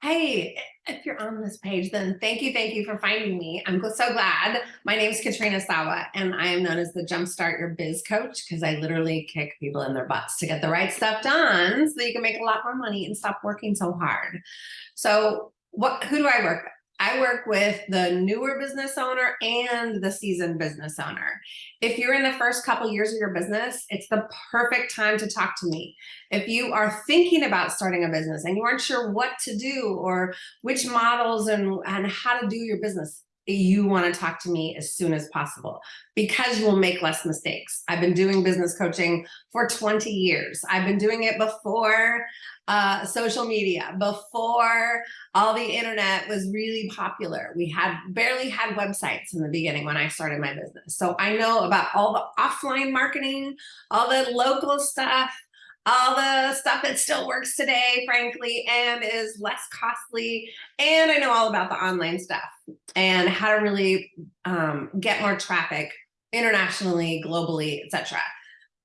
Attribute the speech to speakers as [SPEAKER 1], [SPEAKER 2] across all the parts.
[SPEAKER 1] Hey, if you're on this page, then thank you, thank you for finding me. I'm so glad. My name is Katrina Sawa, and I am known as the Jumpstart Your Biz Coach because I literally kick people in their butts to get the right stuff done so that you can make a lot more money and stop working so hard. So what? who do I work with? I work with the newer business owner and the seasoned business owner. If you're in the first couple years of your business, it's the perfect time to talk to me. If you are thinking about starting a business and you aren't sure what to do or which models and, and how to do your business, you want to talk to me as soon as possible because you will make less mistakes. I've been doing business coaching for 20 years. I've been doing it before uh, social media, before all the internet was really popular. We had barely had websites in the beginning when I started my business. So I know about all the offline marketing, all the local stuff, all the stuff that still works today, frankly, and is less costly. And I know all about the online stuff and how to really um, get more traffic internationally, globally, etc.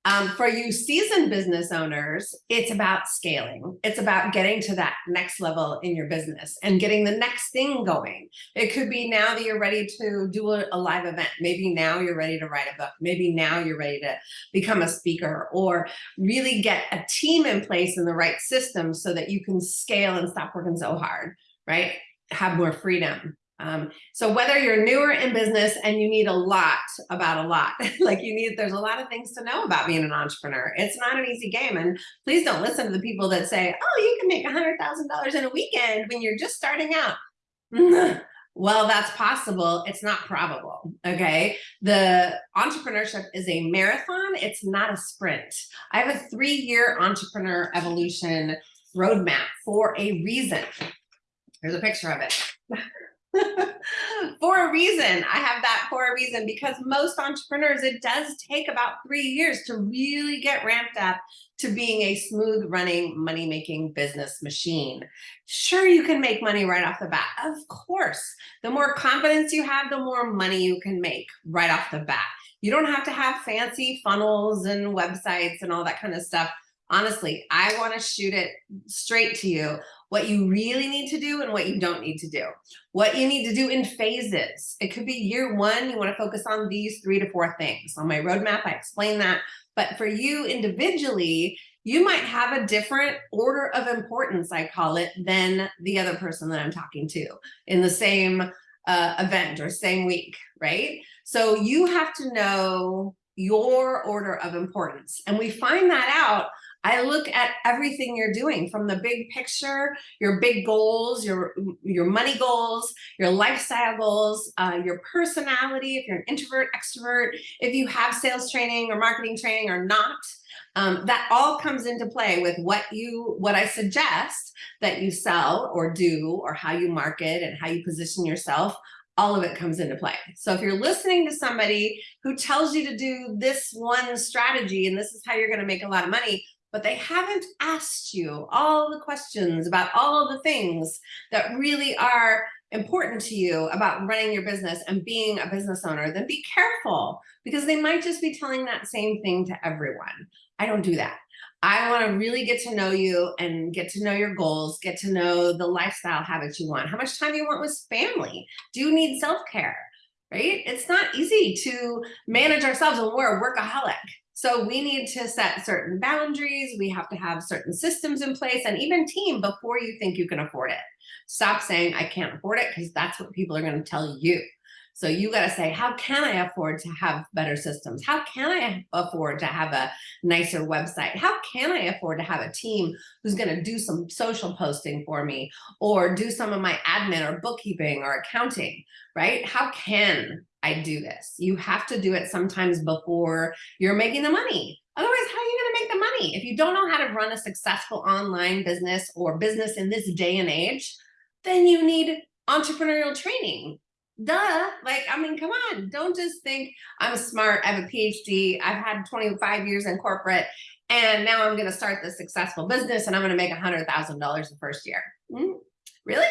[SPEAKER 1] Um, for you seasoned business owners, it's about scaling. It's about getting to that next level in your business and getting the next thing going. It could be now that you're ready to do a, a live event. Maybe now you're ready to write a book. Maybe now you're ready to become a speaker or really get a team in place in the right system so that you can scale and stop working so hard, right? Have more freedom. Um, so whether you're newer in business and you need a lot about a lot, like you need, there's a lot of things to know about being an entrepreneur. It's not an easy game. And please don't listen to the people that say, oh, you can make a $100,000 in a weekend when you're just starting out. well, that's possible. It's not probable. Okay. The entrepreneurship is a marathon. It's not a sprint. I have a three year entrepreneur evolution roadmap for a reason. Here's a picture of it. reason. I have that for a reason because most entrepreneurs, it does take about three years to really get ramped up to being a smooth running money making business machine. Sure, you can make money right off the bat. Of course, the more confidence you have, the more money you can make right off the bat. You don't have to have fancy funnels and websites and all that kind of stuff honestly, I want to shoot it straight to you what you really need to do and what you don't need to do. What you need to do in phases. It could be year one, you want to focus on these three to four things. On my roadmap, I explain that. But for you individually, you might have a different order of importance, I call it, than the other person that I'm talking to in the same uh, event or same week, right? So you have to know your order of importance. And we find that out I look at everything you're doing from the big picture, your big goals, your, your money goals, your lifestyle goals, uh, your personality, if you're an introvert, extrovert, if you have sales training or marketing training or not, um, that all comes into play with what you, what I suggest that you sell or do, or how you market and how you position yourself all of it comes into play. So if you're listening to somebody who tells you to do this one strategy and this is how you're going to make a lot of money, but they haven't asked you all the questions about all the things that really are important to you about running your business and being a business owner, then be careful because they might just be telling that same thing to everyone. I don't do that. I want to really get to know you and get to know your goals, get to know the lifestyle habits you want, how much time do you want with family. Do you need self-care? Right? It's not easy to manage ourselves when we're a workaholic. So we need to set certain boundaries. We have to have certain systems in place and even team before you think you can afford it. Stop saying I can't afford it because that's what people are going to tell you. So you got to say, how can I afford to have better systems? How can I afford to have a nicer website? How can I afford to have a team who's going to do some social posting for me or do some of my admin or bookkeeping or accounting, right? How can I do this? You have to do it sometimes before you're making the money. Otherwise, how are you going to make the money? If you don't know how to run a successful online business or business in this day and age, then you need entrepreneurial training duh like i mean come on don't just think i'm smart i have a phd i've had 25 years in corporate and now i'm going to start this successful business and i'm going to make a hundred thousand dollars the first year mm, really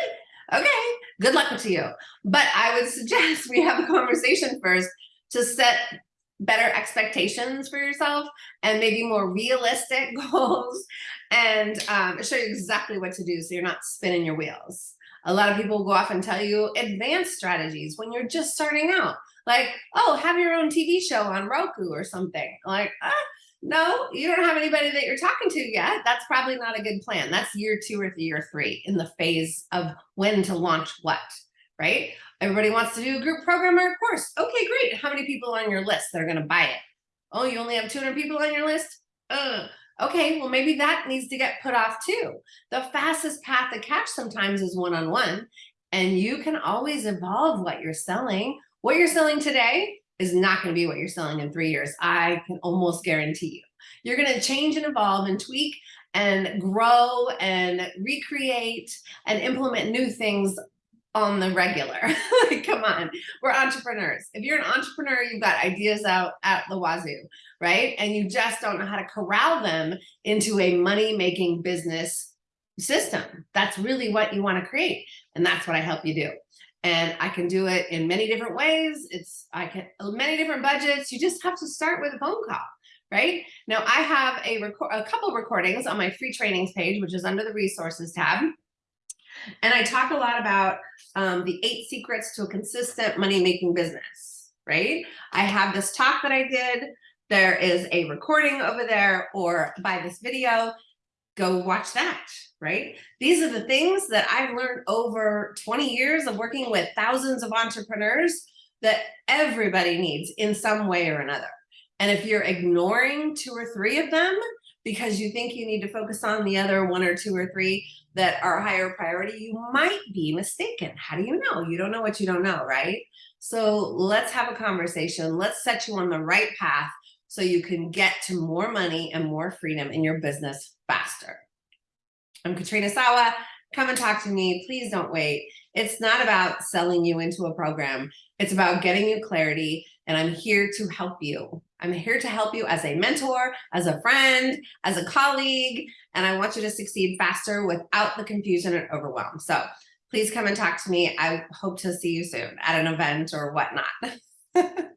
[SPEAKER 1] okay good luck to you but i would suggest we have a conversation first to set better expectations for yourself and maybe more realistic goals and um, show you exactly what to do so you're not spinning your wheels. A lot of people will go off and tell you advanced strategies when you're just starting out. Like, oh, have your own TV show on Roku or something. Like, ah, no, you don't have anybody that you're talking to yet. That's probably not a good plan. That's year two or year three in the phase of when to launch what, right? Everybody wants to do a group program or a course. Okay, great. How many people on your list that are going to buy it? Oh, you only have 200 people on your list? Ugh. Okay, well, maybe that needs to get put off too. The fastest path to cash sometimes is one-on-one, -on -one, and you can always evolve what you're selling. What you're selling today is not going to be what you're selling in three years. I can almost guarantee you. You're going to change and evolve and tweak and grow and recreate and implement new things on the regular. like, come on, we're entrepreneurs. If you're an entrepreneur, you've got ideas out at the wazoo, right? And you just don't know how to corral them into a money-making business system. That's really what you want to create. And that's what I help you do. And I can do it in many different ways. It's I can many different budgets. You just have to start with a phone call right? Now I have a, record, a couple recordings on my free trainings page, which is under the resources tab. And I talk a lot about um, the eight secrets to a consistent money-making business, right? I have this talk that I did. There is a recording over there or by this video, go watch that, right? These are the things that I've learned over 20 years of working with thousands of entrepreneurs that everybody needs in some way or another. And if you're ignoring two or three of them, because you think you need to focus on the other one or two or three that are higher priority, you might be mistaken. How do you know? You don't know what you don't know, right? So let's have a conversation. Let's set you on the right path so you can get to more money and more freedom in your business faster. I'm Katrina Sawa. Come and talk to me. Please don't wait. It's not about selling you into a program. It's about getting you clarity and I'm here to help you. I'm here to help you as a mentor, as a friend, as a colleague, and I want you to succeed faster without the confusion and overwhelm. So please come and talk to me. I hope to see you soon at an event or whatnot.